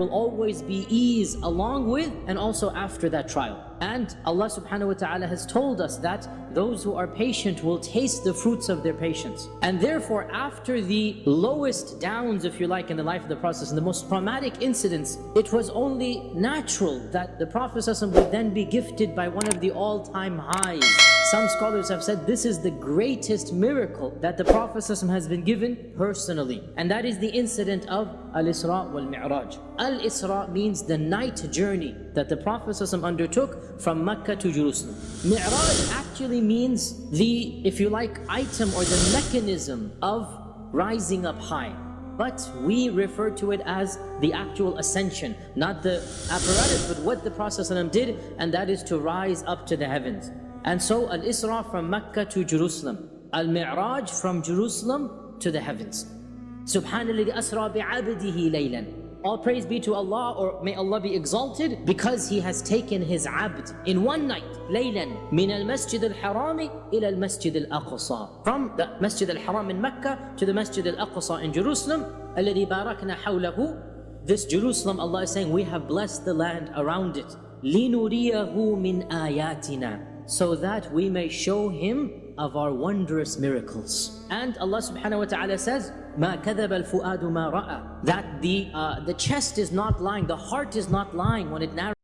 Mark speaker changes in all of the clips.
Speaker 1: will always be ease along with and also after that trial. And Allah subhanahu wa ta'ala has told us that those who are patient will taste the fruits of their patience. And therefore, after the lowest downs, if you like, in the life of the Prophet and the most traumatic incidents, it was only natural that the Prophet would then be gifted by one of the all-time highs. Some scholars have said this is the greatest miracle that the Prophet has been given personally. And that is the incident of Al-Isra wal-Mi'raj. Al-Isra means the night journey that the Prophet undertook from Mecca to Jerusalem. Mi'raj actually means the, if you like, item or the mechanism of rising up high. But we refer to it as the actual ascension, not the apparatus, but what the Prophet did, and that is to rise up to the heavens. And so Al-Isra from Mecca to Jerusalem. Al-Mi'raj from Jerusalem to the heavens. Subhanallah asra bi'abdihi laylan. All praise be to Allah or may Allah be exalted because He has taken His abd in one night, laylan, min al-masjid al-harami ila al-masjid al-aqsa. From the masjid al-haram in Mecca to the masjid al-aqsa in Jerusalem, الذي باركنا حوله. This Jerusalem, Allah is saying, we have blessed the land around it. لِنُرِيَهُ مِنْ آيَاتِنَا so that we may show him of our wondrous miracles. And Allah subhanahu wa ta'ala says, مَا كَذَبَ الْفُؤَادُ مَا رَأَى That the, uh, the chest is not lying, the heart is not lying when it narrates.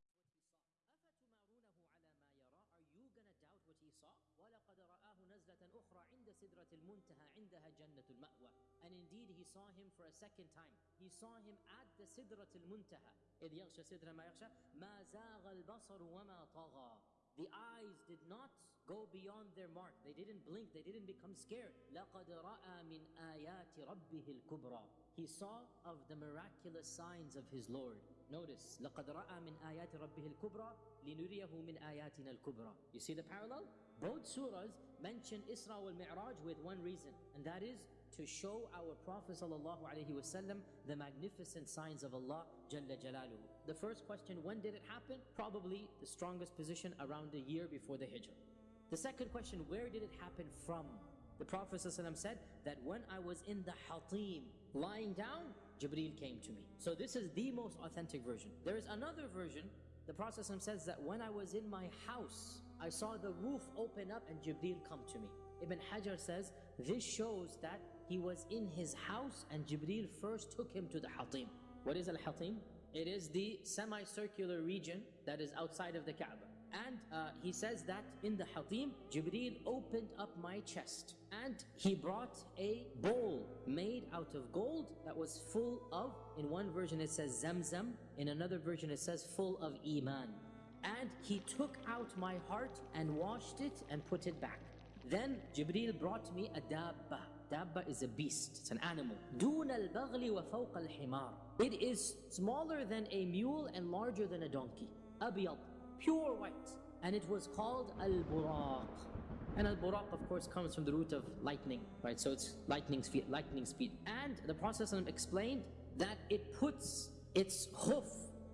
Speaker 1: And indeed he saw him for a second time. He saw him at the Sidrat al-Muntaha. إِذْ يَغْشَ سِدْرَ مَا يَغْشَى مَا زَاغَ الْبَصَرُ وَمَا طَغَى the eyes did not go beyond their mark. They didn't blink. They didn't become scared. لَقَدْ رَأَى مِنْ آيَاتِ رَبِّهِ الْكُبْرَى He saw of the miraculous signs of his Lord. Notice, لَقَدْ رَأَى مِنْ آيَاتِ رَبِّهِ الْكُبْرَى لِنُرِيَهُ مِنْ آيَاتِنَا الْكُبْرَى You see the parallel? Both surahs mention Isra wal Mi'raj with one reason, and that is to show our Prophet ﷺ the magnificent signs of Allah Jalla Jalaluhu. The first question, when did it happen? Probably the strongest position around a year before the Hijrah. The second question, where did it happen from? The Prophet ﷺ said that when I was in the Hatim, lying down, Jibreel came to me. So this is the most authentic version. There is another version. The Prophet ﷺ says that when I was in my house, I saw the roof open up and Jibreel come to me. Ibn Hajar says, this shows that he was in his house and Jibreel first took him to the Hatim. What is Al-Hatim? It is the semicircular region that is outside of the Kaaba. And uh, he says that in the Hatim, Jibreel opened up my chest and he brought a bowl made out of gold that was full of, in one version it says Zamzam, in another version it says full of Iman. And he took out my heart and washed it and put it back. Then Jibreel brought me a dabba. Dabba is a beast, it's an animal. دون البغل وفوق الحمار. It is smaller than a mule and larger than a donkey. أبيض, pure white. And it was called al-buraq. And al-buraq of course comes from the root of lightning, right? So it's lightning speed, lightning speed. And the Prophet explained that it puts its hoof,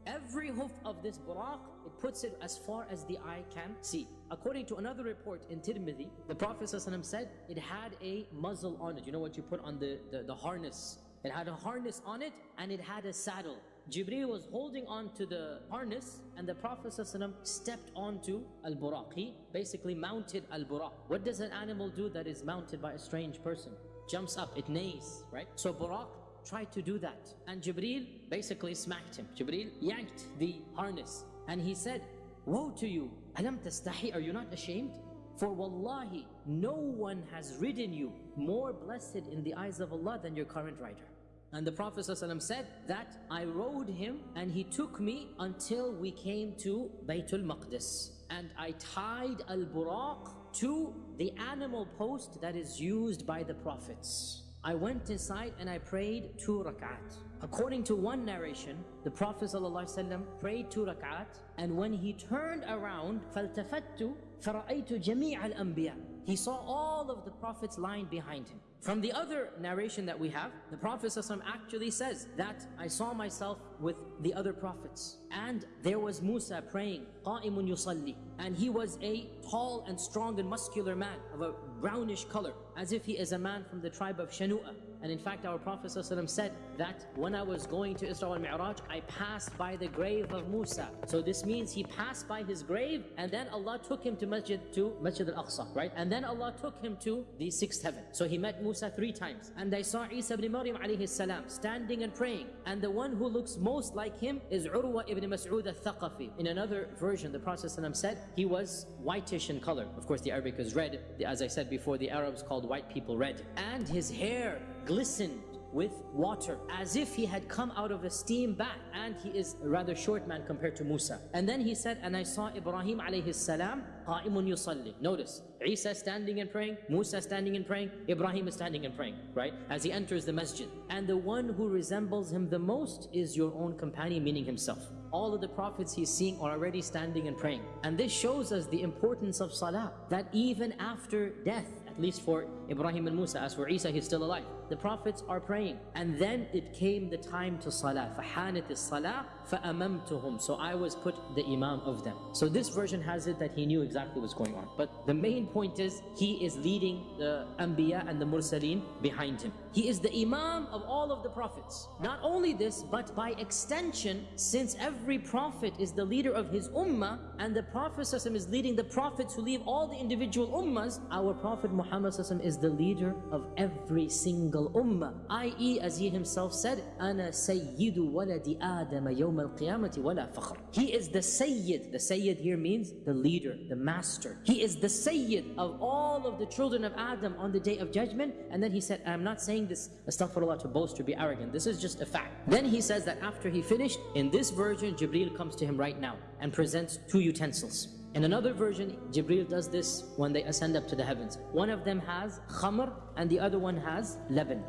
Speaker 1: every hoof of this buraq, it puts it as far as the eye can see. According to another report in Tirmidhi, the Prophet ﷺ said it had a muzzle on it. You know what you put on the, the, the harness? It had a harness on it and it had a saddle. Jibreel was holding on to the harness and the Prophet ﷺ stepped onto al-buraq. He basically mounted al-buraq. What does an animal do that is mounted by a strange person? Jumps up, it neighs, right? So buraq tried to do that. And Jibreel basically smacked him. Jibreel yanked the harness and he said, Woe to you! Alam tastahi, are you not ashamed? For wallahi, no one has ridden you more blessed in the eyes of Allah than your current rider. And the Prophet ﷺ said that I rode him and he took me until we came to Baytul Maqdis. And I tied al-buraq to the animal post that is used by the Prophets. I went inside and I prayed two rak'at. According to one narration, the Prophet ﷺ prayed two rak'at and when he turned around, فَالْتَفَتُّ فَرَأَيْتُ جَمِيعَ الْأَنْبِيَاءِ He saw all of the prophets lying behind him. From the other narration that we have, the Prophet ﷺ actually says that I saw myself with the other prophets. And there was Musa praying, قَائِمٌ يُصَلِّي And he was a tall and strong and muscular man of a brownish color, as if he is a man from the tribe of Shanu'a. And in fact, our Prophet said that when I was going to Isra al Mi'raj, I passed by the grave of Musa. So this means he passed by his grave and then Allah took him to Masjid to Masjid al-Aqsa, right? And then Allah took him to the sixth heaven. So he met Musa three times. And I saw Isa ibn Maryam alayhi salam standing and praying. And the one who looks most like him is Urwa ibn Mas'ud al-Thaqafi. In another version, the Prophet said he was whitish in color. Of course, the Arabic is red. As I said before, the Arabs called white people red. And his hair glistened with water as if he had come out of a steam bath. And he is a rather short man compared to Musa. And then he said and I saw Ibrahim alayhi salam qa'imun yusalli. Notice Isa standing and praying Musa standing and praying Ibrahim is standing and praying right? As he enters the masjid. And the one who resembles him the most is your own companion meaning himself. All of the prophets he's seeing are already standing and praying. And this shows us the importance of salah that even after death at least for Ibrahim and Musa. As for Isa, he's still alive The prophets are praying. And then it came the time to salah. فَحَانَتِ الصَّلَاةِ فَأَمَمْتُهُمْ So I was put the imam of them. So this version has it that he knew exactly what's going on. But the main point is, he is leading the Anbiya and the Mursaleen behind him. He is the imam of all of the prophets. Not only this, but by extension, since every prophet is the leader of his ummah, and the Prophet is leading the prophets who leave all the individual ummahs, our Prophet Muhammad is the leader of every single ummah. I.e., as he himself said, أَنَا سَيِّدُ وَلَدِ آدَمَ يَوْمَ الْقِيَامَةِ وَلَا فَخْرٍ He is the Sayyid. The Sayyid here means the leader, the master. He is the Sayyid of all of the children of Adam on the day of judgment. And then he said, I'm not saying this, astaghfirullah, to boast or be arrogant. This is just a fact. Then he says that after he finished, in this version, Jibreel comes to him right now and presents two utensils. In another version, Jibril does this when they ascend up to the heavens. One of them has khamr and the other one has laban,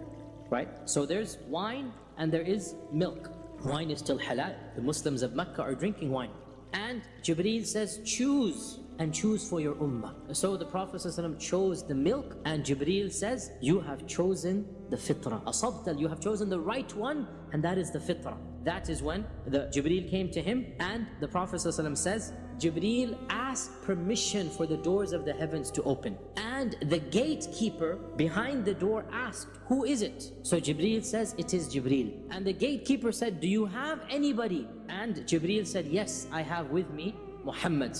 Speaker 1: right? So there's wine and there is milk. Wine is still halal. The Muslims of Mecca are drinking wine. And Jibril says, choose and choose for your ummah. So the Prophet ﷺ chose the milk and Jibril says, you have chosen the fitrah. Asabtal, you have chosen the right one and that is the fitrah. That is when the Jibril came to him and the Prophet ﷺ says, Jibreel asked permission for the doors of the heavens to open. And the gatekeeper behind the door asked, who is it? So Jibreel says, it is Jibreel. And the gatekeeper said, do you have anybody? And Jibreel said, yes, I have with me Muhammad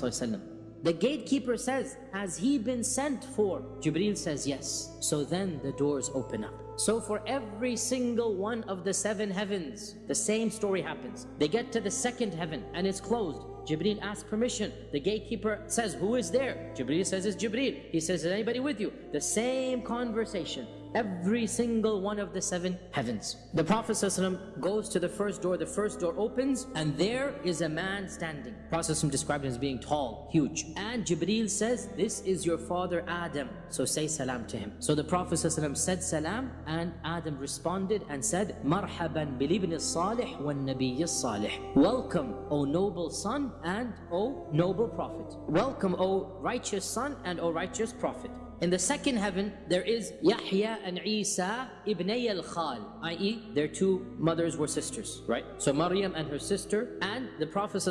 Speaker 1: The gatekeeper says, has he been sent for? Jibreel says, yes. So then the doors open up. So for every single one of the seven heavens, the same story happens. They get to the second heaven and it's closed. Jibreel asks permission. The gatekeeper says, who is there? Jibreel says, it's Jibreel. He says, is anybody with you? The same conversation every single one of the seven heavens. The Prophet ﷺ goes to the first door, the first door opens, and there is a man standing. The Prophet ﷺ described him as being tall, huge. And Jibreel says, this is your father Adam, so say salam to him. So the Prophet ﷺ said salam, and Adam responded and said, Marhaban bilibn salih wa nabiy salih. Welcome, O noble son and O noble prophet. Welcome, O righteous son and O righteous prophet. In the second heaven, there is Yahya and Isa ibn al-Khal, i.e. their two mothers were sisters, right? So Maryam and her sister, and the Prophet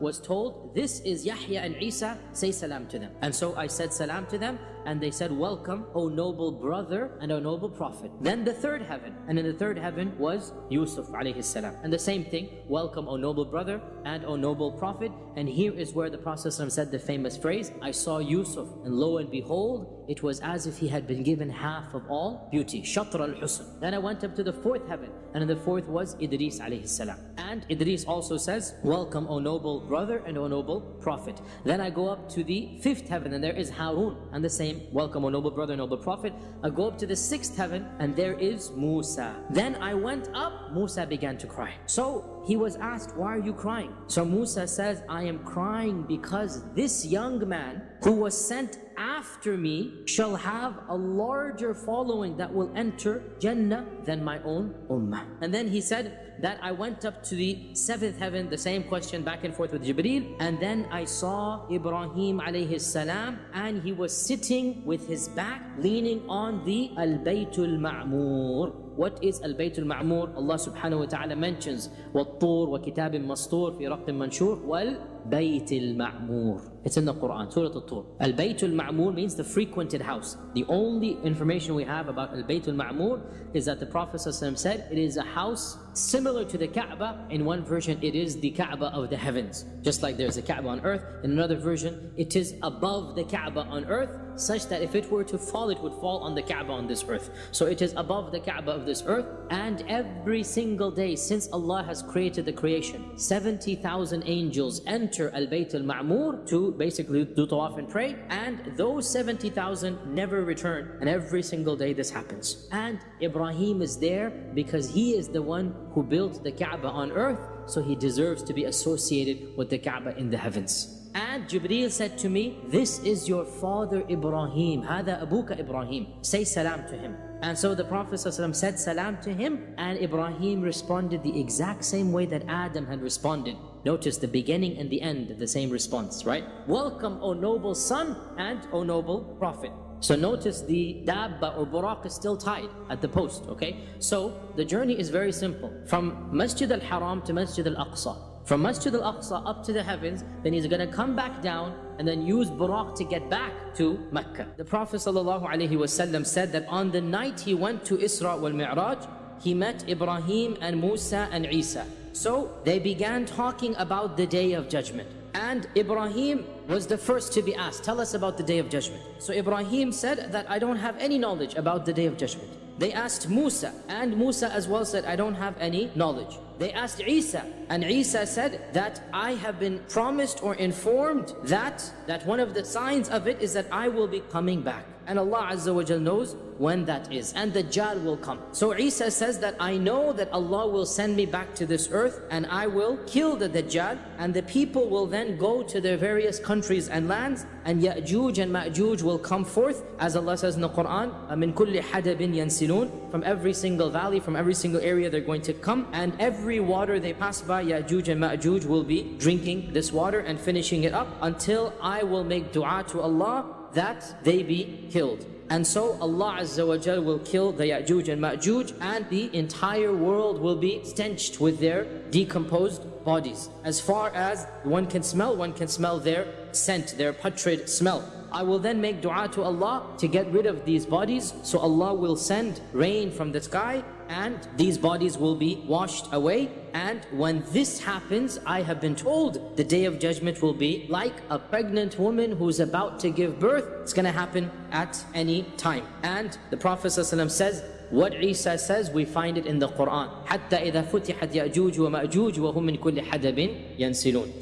Speaker 1: was told, this is Yahya and Isa, say salam to them. And so I said salam to them, and they said, welcome, O noble brother and O noble prophet. Then the third heaven, and in the third heaven was Yusuf alayhi salam. And the same thing, welcome, O noble brother and O noble prophet. And here is where the Prophet said the famous phrase, I saw Yusuf, and lo and behold, it was as if he had been given half of all beauty. Shatr al-Husn. Then I went up to the fourth heaven, and in the fourth was Idris alayhi salam. And Idris also says, Welcome, O noble brother and O noble prophet. Then I go up to the fifth heaven, and there is Harun, and the same, Welcome, O noble brother, noble prophet. I go up to the sixth heaven, and there is Musa. Then I went up, Musa began to cry. So he was asked, why are you crying? So Musa says, I am crying because this young man who was sent after me shall have a larger following that will enter Jannah than my own ummah. And then he said, that I went up to the seventh heaven, the same question back and forth with Jibreel, and then I saw Ibrahim alayhi salam, and he was sitting with his back leaning on the Al-Baytul Ma'mur. What is Al-Bayt Al-Ma'mur? Allah subhanahu wa ta'ala mentions وَالطُّورِ وَكِتَابٍ مَسْطُورٍ فِي رَقٍ مَنْشُورٍ Bayt al-Ma'mur. It's in the Quran, Surah Al-Tur. Al-Bayt al-Ma'mur means the frequented house. The only information we have about Al-Bayt al-Ma'mur is that the Prophet ﷺ said it is a house similar to the Kaaba. In one version, it is the Kaaba of the heavens. Just like there's a Kaaba on earth. In another version, it is above the Kaaba on earth such that if it were to fall, it would fall on the Kaaba on this earth. So it is above the Kaaba of this earth. And every single day since Allah has created the creation, 70,000 angels enter Al-Bayt al-Ma'mur to basically do tawaf and pray. And those 70,000 never return. And every single day this happens. And Ibrahim is there because he is the one who built the Kaaba on earth. So he deserves to be associated with the Kaaba in the heavens. And Jibreel said to me, this is your father Ibrahim. Hada abuka Ibrahim. Say salam to him. And so the Prophet ﷺ said salam to him and Ibrahim responded the exact same way that Adam had responded. Notice the beginning and the end, the same response, right? Welcome, O noble son and O noble prophet. So notice the dabba or buraq is still tied at the post, okay? So the journey is very simple. From Masjid al-Haram to Masjid al-Aqsa. From Masjid al-Aqsa up to the heavens, then he's going to come back down and then use buraq to get back to Mecca. The Prophet ﷺ said that on the night he went to Isra wal Mi'raj, he met Ibrahim and Musa and Isa. So they began talking about the day of judgment. And Ibrahim was the first to be asked, tell us about the day of judgment. So Ibrahim said that I don't have any knowledge about the day of judgment. They asked Musa, and Musa as well said, I don't have any knowledge. They asked Isa, and Isa said that I have been promised or informed that, that one of the signs of it is that I will be coming back. And Allah Azza wa Jal knows when that is. And the Dajjal will come. So Isa says that I know that Allah will send me back to this earth and I will kill the Dajjal and the people will then go to their various countries and lands and Ya'juj and Ma'juj will come forth as Allah says in the Quran min kulli hadabin yansilun from every single valley from every single area they're going to come and every water they pass by Ya'juj and Ma'juj will be drinking this water and finishing it up until I will make dua to Allah that they be killed. And so Allah Azza wa Jal will kill the Ya'juj and Ma'juj and the entire world will be stenched with their decomposed bodies. As far as one can smell, one can smell their scent, their putrid smell. I will then make dua to Allah to get rid of these bodies. So Allah will send rain from the sky and these bodies will be washed away. And when this happens, I have been told the day of judgment will be like a pregnant woman who's about to give birth. It's going to happen at any time. And the Prophet ﷺ says, what Isa says, we find it in the Quran.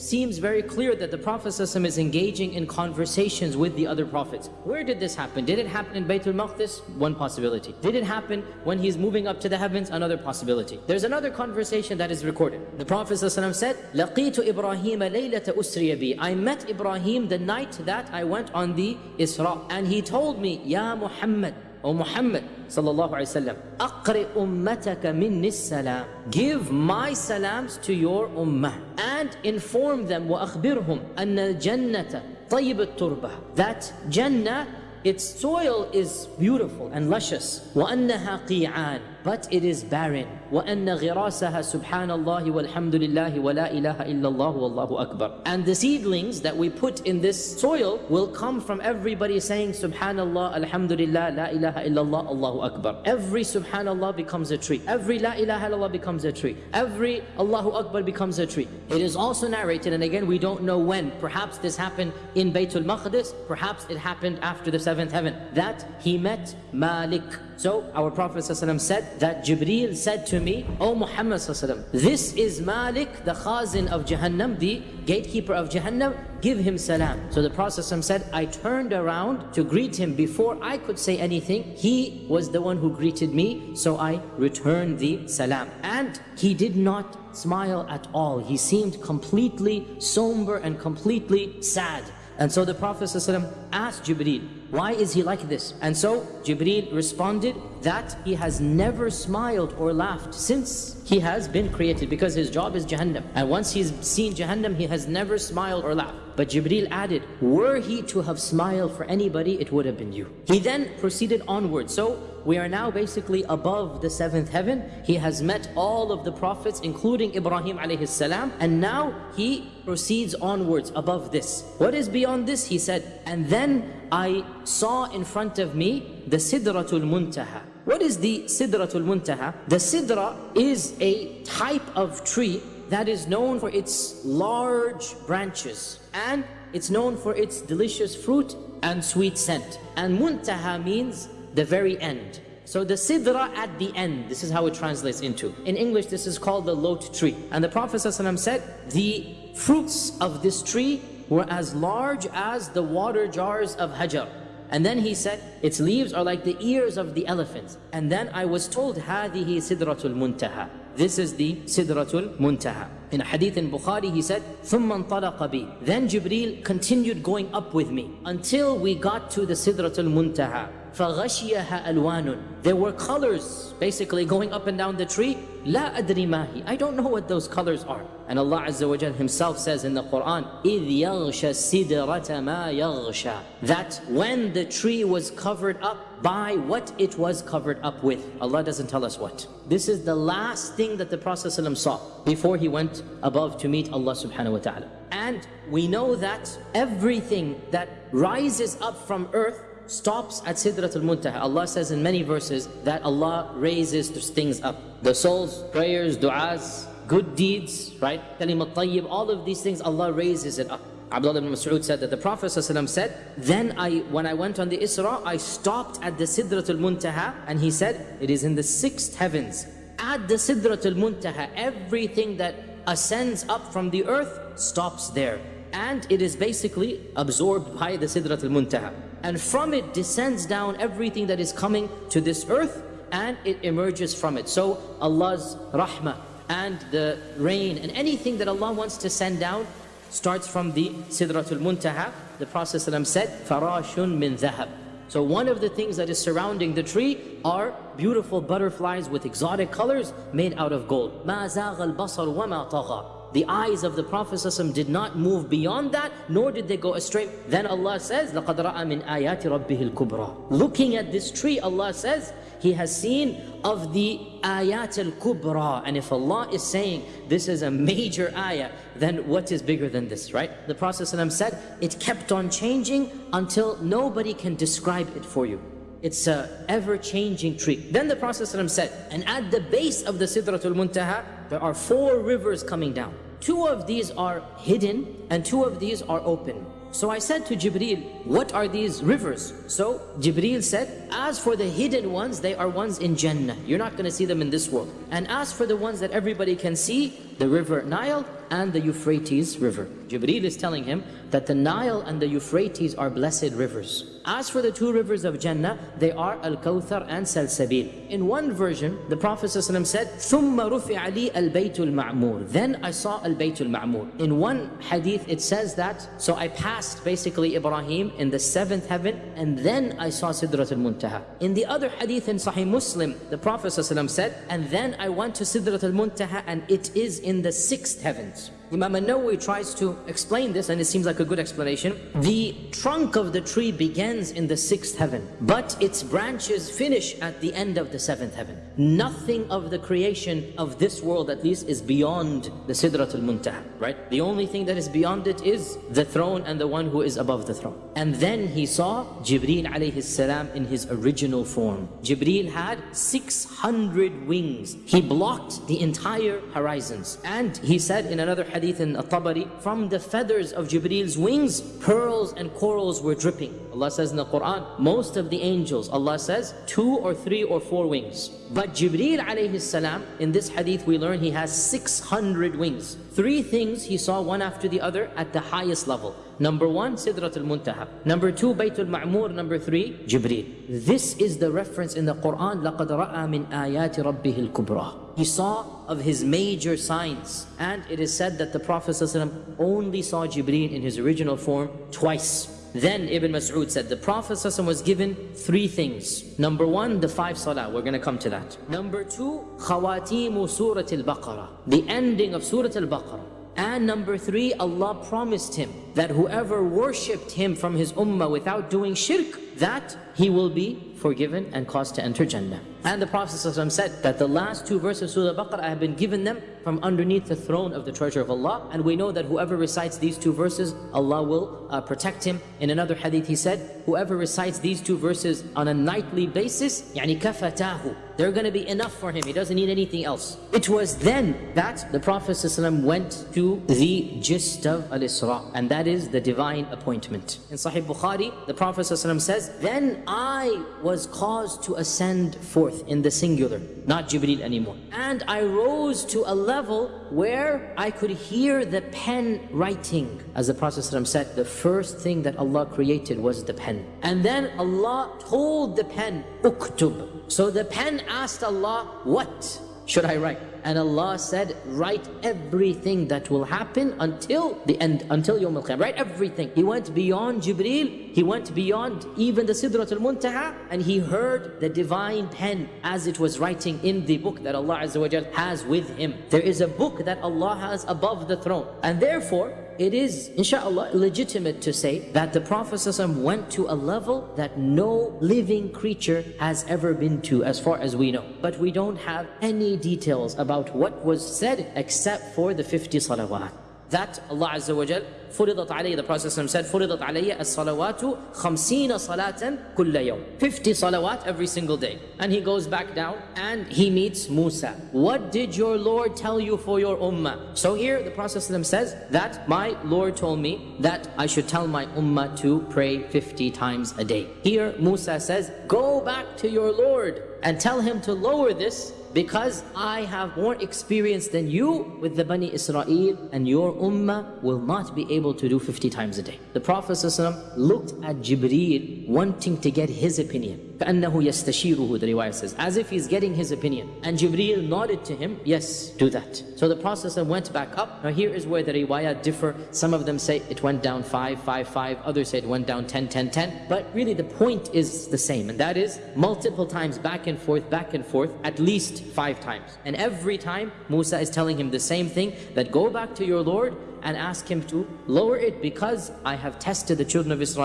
Speaker 1: Seems very clear that the Prophet is engaging in conversations with the other prophets. Where did this happen? Did it happen in Baytul Maqdis? One possibility. Did it happen when he's moving up to the heavens? Another possibility. There's another conversation that is recorded. The Prophet said, لَقِيتُ إِبْرَاهِيمَ لَيْلَةَ أُسْرِيَ بِي I met Ibrahim the night that I went on the Isra. And he told me, Ya Muhammad, ومحمد صلى الله عليه وسلم أقرئ أمتك من السلام. Give my salams to your أمة and inform them وأخبرهم أن الجنة طيب التربة. That جنة its soil is beautiful and luscious. وأنها قيعان. but it is barren. وَأَنَّ غِرَاسَهَا سُبْحَانَ اللَّهِ وَالْحَمْدُ لِلَّهِ وَلَا إِلَهَ إِلَّا اللَّهُ وَاللَّهُ أَكْبَرُ And the seedlings that we put in this soil will come from everybody saying Subhanallah, Alhamdulillah, La ilaha illallah, Allahu Akbar. Every Subhanallah becomes a tree. Every La ilaha illallah becomes a tree. Every Allahu Akbar becomes a tree. It is also narrated, and again we don't know when. Perhaps this happened in Baytul Maqdis. Perhaps it happened after the seventh heaven. That he met Malik. So our Prophet ﷺ said that Jibreel said to me, O Muhammad ﷺ, this is Malik, the Khazin of Jahannam, the gatekeeper of Jahannam, give him salam. So the Prophet ﷺ said, I turned around to greet him before I could say anything. He was the one who greeted me, so I returned the salam. And he did not smile at all. He seemed completely somber and completely sad. And so the Prophet ﷺ asked Jibreel, why is he like this? And so Jibreel responded that he has never smiled or laughed since he has been created because his job is Jahannam. And once he's seen Jahannam, he has never smiled or laughed. But Jibreel added, were he to have smiled for anybody, it would have been you. He then proceeded onward. So we are now basically above the seventh heaven. He has met all of the prophets, including Ibrahim alayhi salam, and now he proceeds onwards above this. What is beyond this? He said, and then I saw in front of me the Sidratul Muntaha. What is the Sidratul Muntaha? The Sidra is a type of tree that is known for its large branches and it's known for its delicious fruit and sweet scent. And Muntaha means the very end. So the sidra at the end, this is how it translates into. In English, this is called the lote tree. And the Prophet ﷺ said, the fruits of this tree were as large as the water jars of Hajar. And then he said, its leaves are like the ears of the elephants. And then I was told, هذه سِدْرَةُ muntaha. This is the Sidratul Muntaha. In a hadith in Bukhari, he said, ثُمَّ Then Jibreel continued going up with me until we got to the Sidratul Muntaha. فَغَشِيَهَا أَلْوَانٌ There were colors basically going up and down the tree. لَا أَدْرِ مَاهِ I don't know what those colors are. And Allah Azza wa himself says in the Quran, إِذْ يَغْشَ السِّدْرَةَ مَا يَغْشَى That when the tree was covered up by what it was covered up with. Allah doesn't tell us what. This is the last thing that the Prophet ﷺ saw before he went above to meet Allah subhanahu wa ta'ala. And we know that everything that rises up from earth stops at Sidratul Muntaha. Allah says in many verses that Allah raises things up. The souls, prayers, du'as, good deeds, right? Kalimat tayyib, all of these things, Allah raises it up. Abdullah ibn Mas'ud said that the Prophet ﷺ said, then I, when I went on the Isra, I stopped at the Sidratul Muntaha and he said, it is in the sixth heavens. At the Sidratul Muntaha, everything that ascends up from the earth stops there. And it is basically absorbed by the Sidratul Muntaha and from it descends down everything that is coming to this earth and it emerges from it. So Allah's rahmah and the rain and anything that Allah wants to send down starts from the Sidratul Muntaha. The Prophet ﷺ said, Farashun min dhahab. So one of the things that is surrounding the tree are beautiful butterflies with exotic colors made out of gold. مَا زَاغَ الْبَصَرُ وَمَا طَغَى the eyes of the Prophet ﷺ did not move beyond that, nor did they go astray. Then Allah says, لَقَدْ رَأَى مِنْ آيَاتِ رَبِّهِ الْكُبْرَى Looking at this tree, Allah says, He has seen of the ayat al-kubra. And if Allah is saying this is a major ayah, then what is bigger than this, right? The Prophet ﷺ said, it kept on changing until nobody can describe it for you. It's a ever-changing tree. Then the Prophet ﷺ said, and at the base of the Sidratul Muntaha, there are four rivers coming down. Two of these are hidden and two of these are open. So I said to Jibreel, what are these rivers? So Jibreel said, as for the hidden ones, they are ones in Jannah. You're not going to see them in this world. And as for the ones that everybody can see, the river Nile and the Euphrates river. Jibreel is telling him that the Nile and the Euphrates are blessed rivers. As for the two rivers of Jannah, they are Al-Kawthar and Salsabil. In one version, the Prophet ﷺ said, ثُمَّ رُفِعَ لِي الْبَيْتُ الْمَعْمُورِ Then I saw Al-Bayt al-Ma'mur. In one hadith, it says that, so I passed basically Ibrahim in the seventh heaven, and then I saw Sidrat al-Muntaha. In the other hadith in Sahih Muslim, the Prophet ﷺ said, and then I went to Sidrat al-Muntaha, and it is in the sixth heavens. Imam al-Nawawi tries to explain this and it seems like a good explanation. The trunk of the tree begins in the sixth heaven, but its branches finish at the end of the seventh heaven. Nothing of the creation of this world at least is beyond the Sidratul Muntaha, right? The only thing that is beyond it is the throne and the one who is above the throne. And then he saw Jibreel alayhi salam in his original form. Jibreel had 600 wings. He blocked the entire horizons. And he said in another hadith in At-Tabari, from the feathers of Jibreel's wings, pearls and corals were dripping. Allah says in the Quran, most of the angels, Allah says, two or three or four wings. But Jibreel alayhi salam, in this hadith we learn he has 600 wings. Three things he saw one after the other at the highest level. Number one, Sidrat al-Muntaha. Number two, Bayt al-Ma'mur. Number three, Jibreel. This is the reference in the Quran, لَقَدْ رَأَى مِنْ آيَاتِ رَبِّهِ الْكُبْرَى He saw of his major signs. And it is said that the Prophet ﷺ only saw Jibreel in his original form twice. Then Ibn Mas'ud said the Prophet ﷺ was given three things. Number one, the five salah. We're going to come to that. Number two, khawatimu Surat al-Baqarah. The ending of Surah al-Baqarah. And number three, Allah promised him that whoever worshipped him from his ummah without doing shirk, that he will be forgiven and caused to enter Jannah. And the Prophet ﷺ said that the last two verses of Surah Al-Baqarah, I have been given them from underneath the throne of the treasure of Allah. And we know that whoever recites these two verses, Allah will uh, protect him. In another hadith he said, whoever recites these two verses on a nightly basis, يعني كفتاه. They're going to be enough for him. He doesn't need anything else. It was then that the Prophet ﷺ went to the gist of Al-Isra. And that is the divine appointment. In Sahih Bukhari, the Prophet ﷺ says, Then I was caused to ascend forth in the singular, not Jibreel anymore. And I rose to a level where I could hear the pen writing. As the Prophet said, the first thing that Allah created was the pen. And then Allah told the pen, Uktub. So the pen asked Allah, what should I write? And Allah said, write everything that will happen until the end, until Yawm al-Qiyamah. Write everything. He went beyond Jibreel, he went beyond even the Sidrat al-Muntaha, and he heard the divine pen as it was writing in the book that Allah Azza wa has with him. There is a book that Allah has above the throne. And therefore, it is, inshallah, legitimate to say that the Prophet went to a level that no living creature has ever been to as far as we know. But we don't have any details about what was said except for the 50 salawat. That Allah Azza wa Jal فرضت علي the Prophet said فرضت علي الصلوات خمسين صلاة كل يوم 50 salawat every single day and he goes back down and he meets Musa what did your Lord tell you for your ummah so here the Prophet says that my Lord told me that I should tell my ummah to pray 50 times a day here Musa says go back to your Lord and tell him to lower this because I have more experience than you with the Bani Israel and your ummah will not be able to do 50 times a day. The Prophet ﷺ looked at Jibreel wanting to get his opinion. كأنه يستشيره the riwayah says as if he's getting his opinion and Jibreel nodded to him yes do that so the Prophet went back up now here is where the riwayah differ some of them say it went down 5 5 5 others say it went down 10 10 10 but really the point is the same and that is multiple times back and forth back and forth at least five times. And every time Musa is telling him the same thing, that go back to your Lord and ask him to lower it because I have tested the children of Israel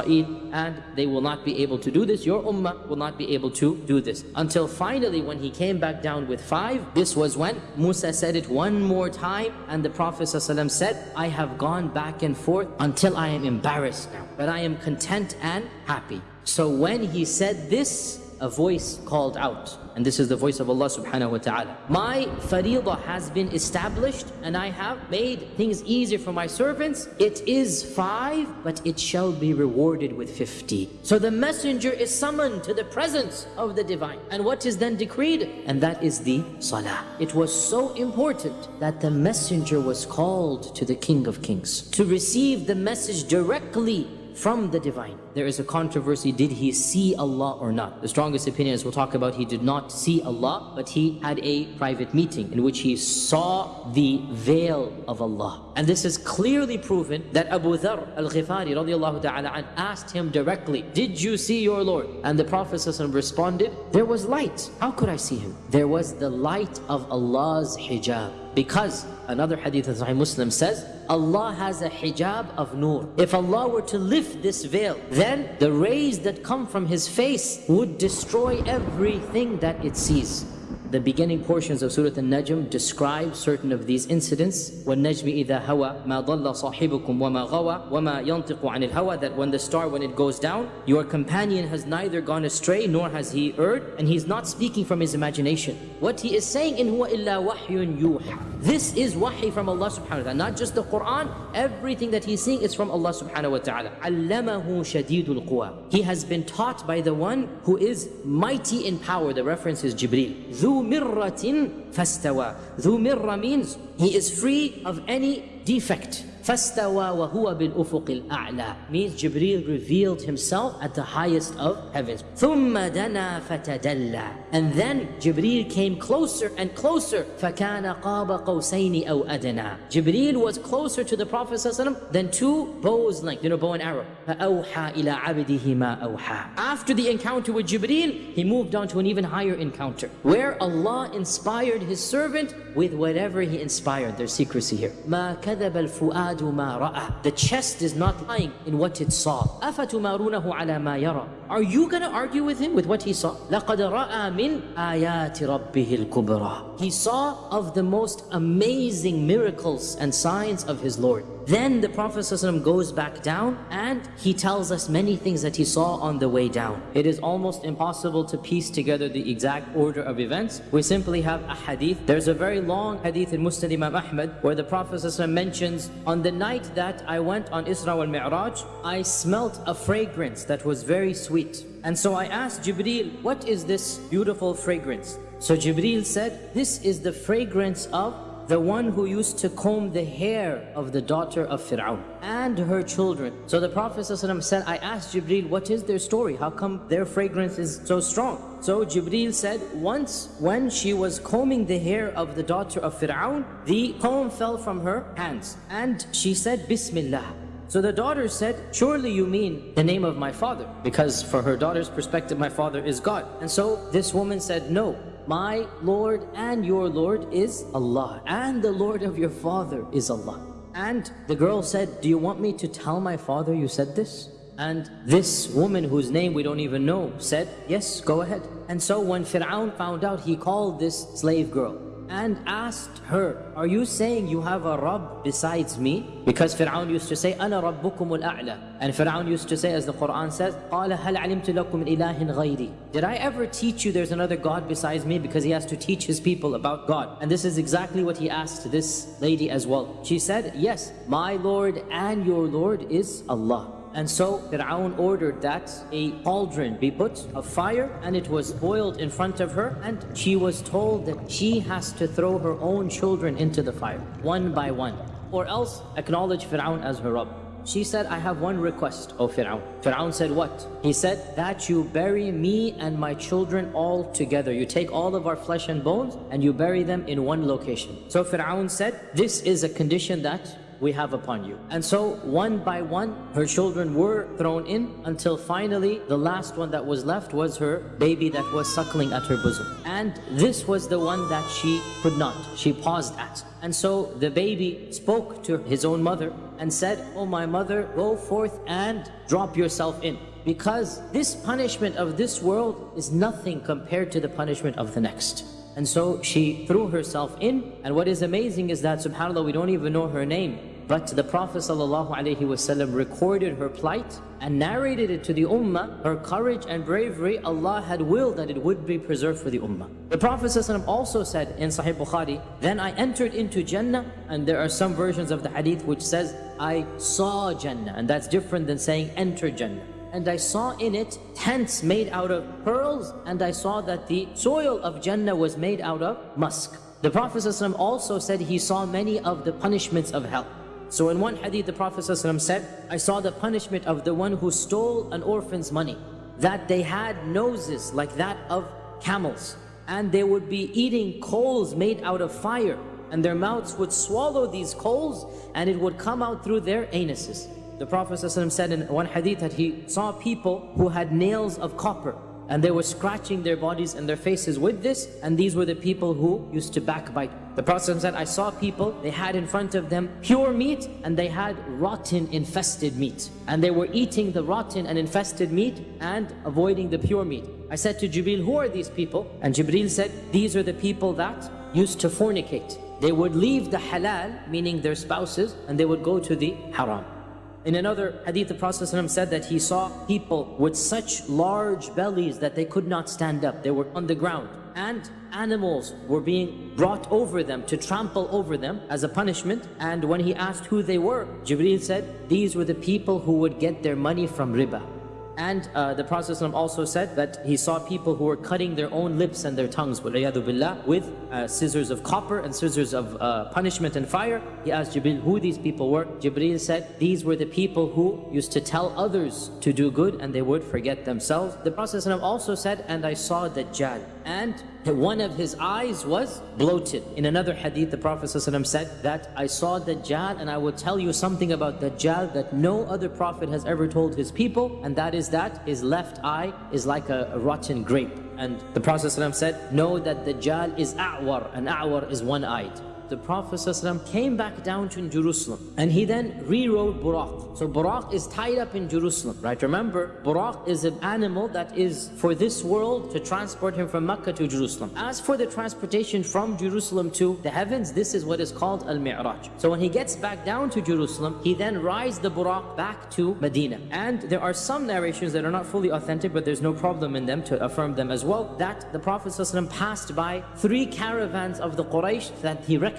Speaker 1: and they will not be able to do this. Your ummah will not be able to do this. Until finally when he came back down with five, this was when Musa said it one more time and the Prophet ﷺ said, I have gone back and forth until I am embarrassed now. But I am content and happy. So when he said this, a voice called out. And this is the voice of Allah subhanahu wa ta'ala. My faridah has been established and I have made things easier for my servants. It is five, but it shall be rewarded with 50. So the messenger is summoned to the presence of the divine. And what is then decreed? And that is the salah. It was so important that the messenger was called to the King of Kings to receive the message directly from the divine. There is a controversy, did he see Allah or not? The strongest opinion is we'll talk about he did not see Allah, but he had a private meeting in which he saw the veil of Allah. And this is clearly proven that Abu Dharr al-Ghifari asked him directly, did you see your Lord? And the Prophet responded, there was light. How could I see him? There was the light of Allah's hijab. Because another hadith of Sahih Muslim says, Allah has a hijab of nur. If Allah were to lift this veil, then the rays that come from His face would destroy everything that it sees The beginning portions of Surah An-Najm describe certain of these incidents. وَالنَّجْمِ إِذَا هَوَى مَا ضَلَّ صَاحِبُكُمْ وَمَا غَوَى وَمَا يَنْطِقُ عَنِ الْهَوَى That when the star, when it goes down, your companion has neither gone astray nor has he erred, and he's not speaking from his imagination. What he is saying, in huwa illa wahyun yuha. This is wahy from Allah subhanahu wa ta'ala. Not just the Quran, everything that he's saying is from Allah subhanahu wa ta'ala. عَلَّمَهُ شَدِيدُ الْقُوَى He has been taught by the one who is mighty in power. The reference is Jibreel. ذُو fastawa. Dhu mirra means he is free of any defect. فاستوى وهو بالأفق الأعلى means Jibreel revealed himself at the highest of heavens ثم دنا فتدلى and then Jibreel came closer and closer فكان قاب قوسين أو أدنى Jibreel was closer to the Prophet ﷺ than two bows length you know bow and arrow فأوحى إلى عبده ما أوحى after the encounter with Jibreel he moved on to an even higher encounter where Allah inspired his servant with whatever he inspired there's secrecy here ما كذب الفؤاد الْفُؤَادُ مَا رَأَى The chest is not lying in what it saw. أَفَتُمَارُونَهُ عَلَى مَا يَرَى Are you going to argue with him with what he saw? لَقَدْ رَأَى مِنْ آيَاتِ رَبِّهِ الْكُبْرَى He saw of the most amazing miracles and signs of his Lord. Then the Prophet ﷺ goes back down and he tells us many things that he saw on the way down. It is almost impossible to piece together the exact order of events. We simply have a hadith. There's a very long hadith in Musnad Imam Ahmad where the Prophet ﷺ mentions, on the night that I went on Isra wal Mi'raj, I smelt a fragrance that was very sweet. And so I asked Jibreel, what is this beautiful fragrance? So Jibreel said, this is the fragrance of the one who used to comb the hair of the daughter of Fir'aun and her children. So the Prophet ﷺ said, I asked Jibreel, what is their story? How come their fragrance is so strong? So Jibreel said, once when she was combing the hair of the daughter of Fir'aun, the comb fell from her hands. And she said, Bismillah. So the daughter said, surely you mean the name of my father. Because for her daughter's perspective, my father is God. And so this woman said, no, my Lord and your Lord is Allah. And the Lord of your father is Allah. And the girl said, do you want me to tell my father you said this? And this woman whose name we don't even know said, yes, go ahead. And so when Fir'aun found out, he called this slave girl and asked her, Are you saying you have a Rabb besides me? Because Fir'aun used to say, أَنَا رَبُّكُمُ الْأَعْلَى And Fir'aun used to say, as the Quran says, قَالَ هَلْ عَلِمْتُ لَكُمْ إِلَهٍ غَيْرِي Did I ever teach you there's another God besides me? Because he has to teach his people about God. And this is exactly what he asked this lady as well. She said, Yes, my Lord and your Lord is Allah. And so Fir'aun ordered that a cauldron be put of fire and it was boiled in front of her and she was told that she has to throw her own children into the fire, one by one, or else acknowledge Fir'aun as her Rabb. She said, I have one request, O Fir'aun. Fir'aun said, what? He said, that you bury me and my children all together. You take all of our flesh and bones and you bury them in one location. So Fir'aun said, this is a condition that we have upon you. And so one by one, her children were thrown in until finally the last one that was left was her baby that was suckling at her bosom. And this was the one that she could not, she paused at. And so the baby spoke to his own mother and said, Oh my mother, go forth and drop yourself in. Because this punishment of this world is nothing compared to the punishment of the next. And so she threw herself in. And what is amazing is that, subhanAllah, we don't even know her name. But the Prophet ﷺ recorded her plight and narrated it to the Ummah, her courage and bravery, Allah had willed that it would be preserved for the Ummah. The Prophet ﷺ also said in Sahih Bukhari, Then I entered into Jannah, and there are some versions of the hadith which says, I saw Jannah, and that's different than saying enter Jannah and I saw in it tents made out of pearls and I saw that the soil of Jannah was made out of musk. The Prophet ﷺ also said he saw many of the punishments of hell. So in one hadith the Prophet ﷺ said, I saw the punishment of the one who stole an orphan's money, that they had noses like that of camels and they would be eating coals made out of fire and their mouths would swallow these coals and it would come out through their anuses. The Prophet ﷺ said in one hadith that he saw people who had nails of copper and they were scratching their bodies and their faces with this and these were the people who used to backbite. The Prophet said, I saw people, they had in front of them pure meat and they had rotten infested meat. And they were eating the rotten and infested meat and avoiding the pure meat. I said to Jibril, who are these people? And Jibril said, these are the people that used to fornicate. They would leave the halal, meaning their spouses, and they would go to the haram. In another hadith, the Prophet ﷺ said that he saw people with such large bellies that they could not stand up. They were on the ground. And animals were being brought over them to trample over them as a punishment. And when he asked who they were, Jibreel said, these were the people who would get their money from riba. And uh, the Prophet also said that he saw people who were cutting their own lips and their tongues with uh, scissors of copper and scissors of uh, punishment and fire. He asked Jibril who these people were. Jibril said, these were the people who used to tell others to do good and they would forget themselves. The Prophet also said, and I saw Dajjal. And one of his eyes was bloated. In another hadith, the Prophet ﷺ said that I saw Dajjal and I will tell you something about Dajjal that no other Prophet has ever told his people and that is that his left eye is like a, rotten grape. And the Prophet ﷺ said, know that Dajjal is a'war and a'war is one-eyed. The Prophet ﷺ came back down to Jerusalem and he then re-rode Buraq. So Buraq is tied up in Jerusalem, right? Remember, Buraq is an animal that is for this world to transport him from Mecca to Jerusalem. As for the transportation from Jerusalem to the heavens, this is what is called Al-Mi'raj. So when he gets back down to Jerusalem, he then rides the Buraq back to Medina. And there are some narrations that are not fully authentic, but there's no problem in them to affirm them as well, that the Prophet ﷺ passed by three caravans of the Quraysh that he recognized.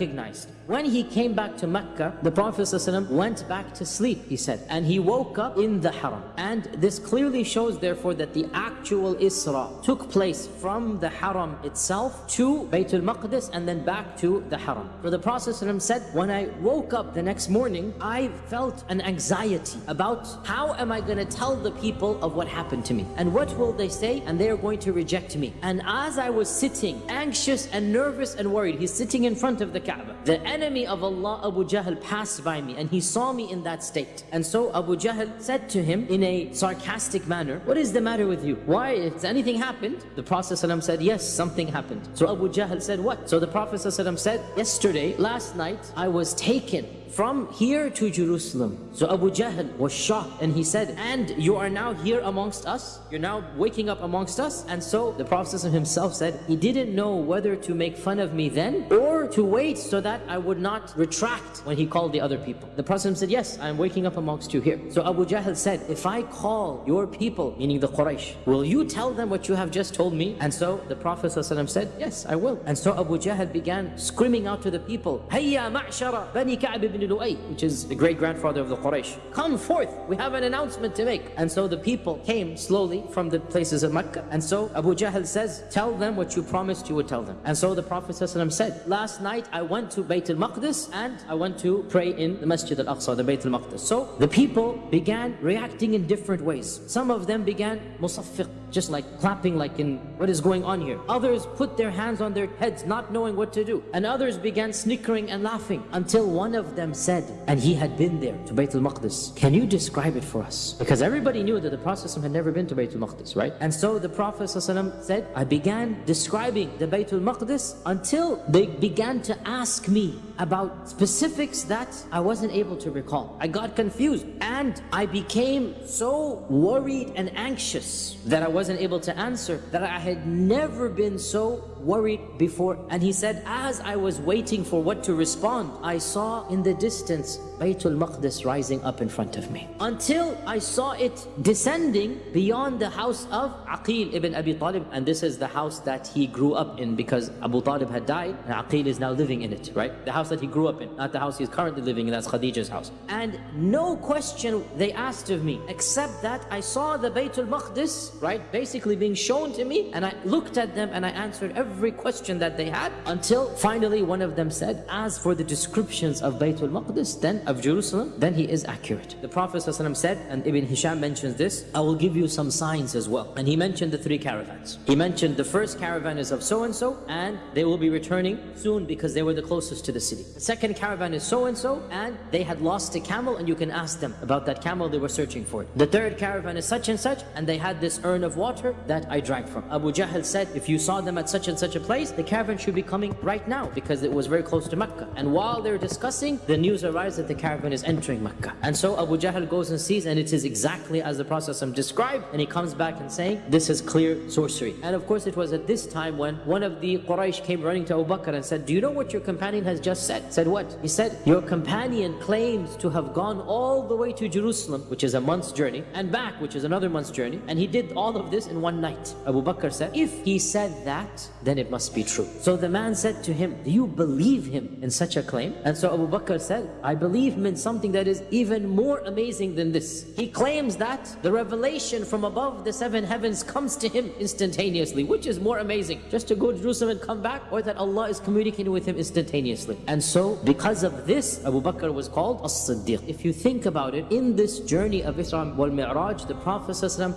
Speaker 1: When he came back to Mecca, the Prophet ﷺ went back to sleep, he said, and he woke up in the Haram. And this clearly shows therefore that the actual Isra took place from the Haram itself to Baytul Maqdis and then back to the Haram. For the Prophet ﷺ said, when I woke up the next morning, I felt an anxiety about how am I going to tell the people of what happened to me? And what will they say? And they are going to reject me. And as I was sitting, anxious and nervous and worried, he's sitting in front of the Kaaba. The enemy of Allah, Abu Jahl, passed by me and he saw me in that state. And so Abu Jahl said to him in a sarcastic manner, What is the matter with you? Why? Has anything happened? The Prophet ﷺ said, Yes, something happened. So Abu Jahl said, What? So the Prophet ﷺ said, Yesterday, last night, I was taken from here to Jerusalem. So Abu Jahl was shocked and he said, and you are now here amongst us? You're now waking up amongst us? And so the Prophet himself said, he didn't know whether to make fun of me then or to wait so that I would not retract when he called the other people. The Prophet said, yes, I'm waking up amongst you here. So Abu Jahl said, if I call your people, meaning the Quraysh, will you tell them what you have just told me? And so the Prophet said, yes, I will. And so Abu Jahl began screaming out to the people, Hayya ma'shara bani Ka'b ibn Lu'ay, which is the great-grandfather of the Quraysh. Come forth, we have an announcement to make. And so the people came slowly from the places of Mecca. And so Abu Jahl says, tell them what you promised you would tell them. And so the Prophet said, last night I went to Bayt al-Maqdis and I went to pray in the Masjid al-Aqsa, the Bayt al-Maqdis. So the people began reacting in different ways. Some of them began musaffiq, just like clapping like in what is going on here. Others put their hands on their heads not knowing what to do. And others began snickering and laughing until one of them said, and he had been there to Bayt al-Maqdis, can you describe it for us? Because everybody knew that the Prophet had never been to Bayt al-Maqdis, right? And so the Prophet said, I began describing the Bayt al-Maqdis until they began to ask me about specifics that I wasn't able to recall. I got confused and I became so worried and anxious that I wasn't able to answer that I had never been so worried before. And he said, as I was waiting for what to respond, I saw in the distance Baytul Maqdis rising up in front of me. Until I saw it descending beyond the house of Aqil ibn Abi Talib. And this is the house that he grew up in because Abu Talib had died and Aqil is now living in it, right? The house that he grew up in, not the house he's currently living in, that's Khadija's house. And no question they asked of me, except that I saw the Baytul Maqdis, right? Basically being shown to me and I looked at them and I answered every question that they had until finally one of them said, as for the descriptions of Baytul Maqdis, then of Jerusalem, then he is accurate. The Prophet ﷺ said, and Ibn Hisham mentions this, I will give you some signs as well. And he mentioned the three caravans. He mentioned the first caravan is of so-and-so, and they will be returning soon because they were the closest to the city. The second caravan is so-and-so, and they had lost a camel, and you can ask them about that camel they were searching for. The third caravan is such and such, and they had this urn of water that I drank from. Abu Jahl said, if you saw them at such and such a place, the caravan should be coming right now because it was very close to Mecca. And while they're discussing, the news arrives that the caravan is entering Mecca. And so Abu Jahl goes and sees and it is exactly as the Prophet described and he comes back and saying, this is clear sorcery. And of course it was at this time when one of the Quraysh came running to Abu Bakr and said, do you know what your companion has just said? Said what? He said, your companion claims to have gone all the way to Jerusalem, which is a month's journey, and back, which is another month's journey. And he did all of this in one night. Abu Bakr said, if he said that, then it must be true. So the man said to him, do you believe him in such a claim? And so Abu Bakr said, I believe him in something that is even more amazing than this. He claims that the revelation from above the seven heavens comes to him instantaneously, which is more amazing, just to go to Jerusalem and come back, or that Allah is communicating with him instantaneously. And so because of this, Abu Bakr was called As-Siddiq. If you think about it, in this journey of Isra wal Mi'raj, the Prophet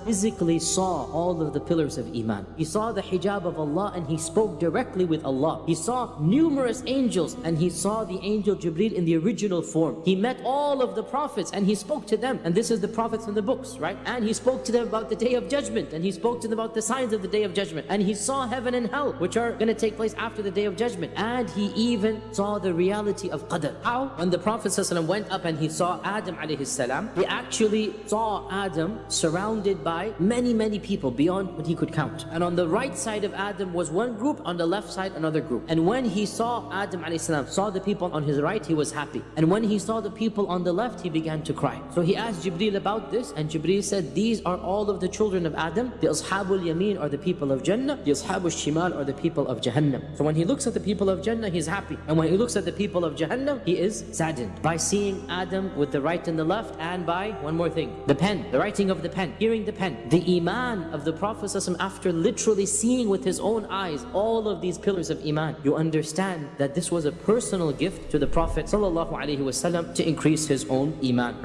Speaker 1: physically saw all of the pillars of Iman. He saw the hijab of Allah and he spoke directly with Allah. He saw numerous angels and he saw the angel Jibreel in the original form. He met all of the prophets and he spoke to them. And this is the prophets in the books, right? And he spoke to them about the day of judgment and he spoke to them about the signs of the day of judgment. And he saw heaven and hell, which are going to take place after the day of judgment. And he even saw the reality of Qadr. How? When the Prophet went up and he saw Adam he actually saw Adam surrounded by many, many people beyond what he could count. And on the right side of Adam was one group, on the left side another group. And when he saw Adam saw the people on his right, he was happy. And when he saw the people on the left, he began to cry. So he asked Jibreel about this, and Jibreel said, these are all of the children of Adam. The Ashabul Yameen are the people of Jannah. The Ashabul Shimal are the people of Jahannam. So when he looks at the people of Jannah, he's happy. And when he looks at the people of Jahannam, he is saddened by seeing Adam with the right and the left, and by one more thing, the pen, the writing of the pen, hearing the pen. The Of the Prophet after literally seeing with his own eyes all of these pillars of Iman, you understand that this was a personal gift to the Prophet to increase his own Iman.